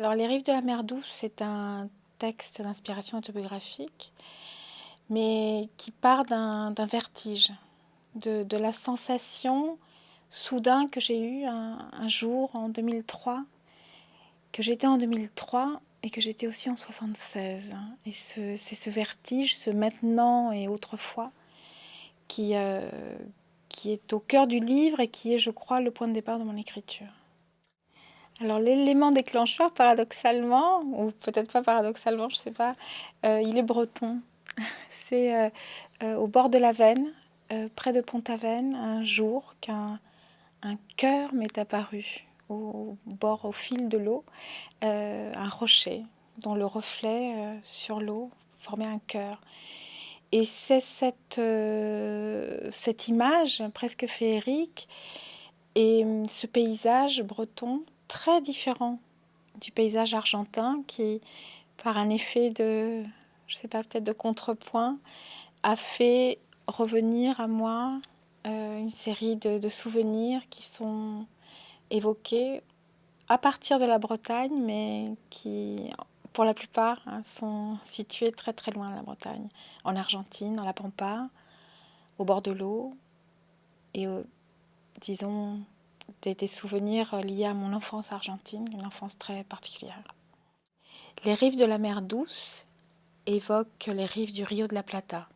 Alors, Les rives de la mer douce, c'est un texte d'inspiration autobiographique, mais qui part d'un vertige, de, la sensation soudain que j'ai eue un, jour en 2003, que j'étais en 2003 et que j'étais aussi en 76. Et c'est ce vertige, ce maintenant et autrefois, qui, euh, qui est au cœur du livre et qui est, je crois, le point de départ de mon écriture. Alors l'élément déclencheur, paradoxalement, ou peut-être pas paradoxalement, je ne sais pas, euh, il est breton. C'est euh, euh, au bord de la Veine, près de Pont-Aven, un jour qu'un un cœur m'est apparu au bord, au fil de l'eau, un rocher dont le reflet sur l'eau formait un cœur. Et c'est cette, cette image presque féerique et ce paysage breton très différent du paysage argentin qui, par un effet de, je sais pas, peut-être de contrepoint, a fait revenir à moi euh, une série de, souvenirs qui sont évoqués à partir de la Bretagne, mais qui, pour la plupart, hein, sont situés très très loin de la Bretagne, en Argentine, dans la Pampa, au bord de l'eau, et disons des, souvenirs liés à mon enfance argentine, une enfance très particulière. Les rives de la mer Douce évoquent les rives du Rio de la Plata.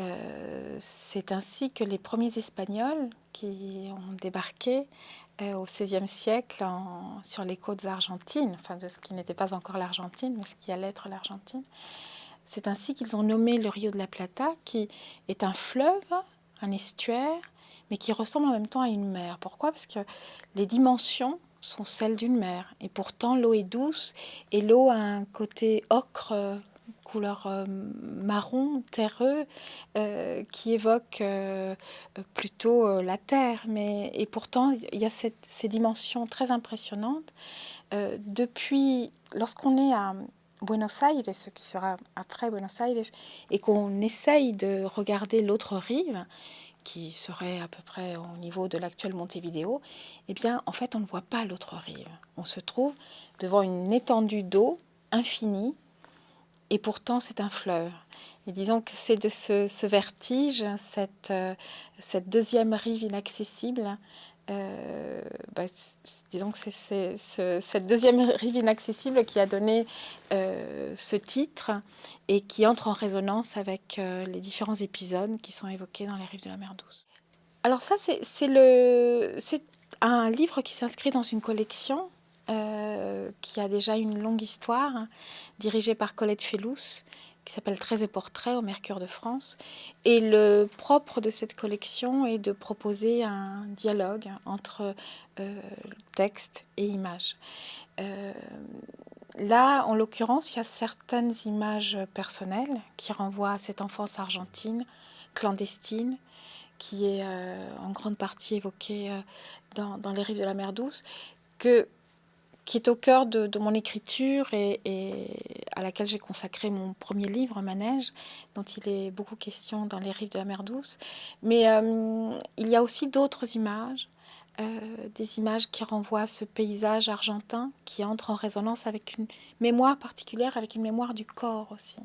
Euh, c'est ainsi que les premiers Espagnols qui ont débarqué euh, au XVIe siècle sur les côtes argentines, enfin de ce qui n'était pas encore l'Argentine, mais ce qui allait être l'Argentine, c'est ainsi qu'ils ont nommé le Rio de la Plata, qui est un fleuve, un estuaire, mais qui ressemble en même temps à une mer. Pourquoi? Parce que les dimensions sont celles d'une mer. Et pourtant, l'eau est douce et l'eau a un côté ocre, euh, couleur euh, marron, terreux, euh, qui évoque plutôt la terre. Mais, et pourtant, il y a ces dimensions très impressionnantes. depuis, lorsqu'on est à Buenos Aires, ce qui sera après Buenos Aires, et qu'on essaye de regarder l'autre rive, qui serait à peu près au niveau de l'actuel Montevideo, eh bien, en fait, on ne voit pas l'autre rive. On se trouve devant une étendue d'eau infinie, et pourtant, c'est un fleuve. Et disons que c'est de ce, vertige, cette, euh, cette deuxième rive inaccessible, euh, bah, disons que c'est cette deuxième rive inaccessible qui a donné euh, ce titre et qui entre en résonance avec euh, les différents épisodes qui sont évoqués dans les rives de la mer Douce. Alors ça, c'est un livre qui s'inscrit dans une collection qui a déjà une longue histoire, dirigée par Colette Fellous, qui s'appelle Très et portraits au Mercure de France. Et le propre de cette collection est de proposer un dialogue entre euh, texte et image. Euh, là, en l'occurrence, il y a certaines images personnelles qui renvoient à cette enfance argentine, clandestine, qui est euh, en grande partie évoquée dans, dans, Les rives de la mer douce, que qui est au cœur de, mon écriture et, à laquelle j'ai consacré mon premier livre, Manège, dont il est beaucoup question dans Les rives de la mer douce. Mais euh, il y a aussi d'autres images, euh, des images qui renvoient à ce paysage argentin qui entre en résonance avec une mémoire particulière, avec une mémoire du corps aussi.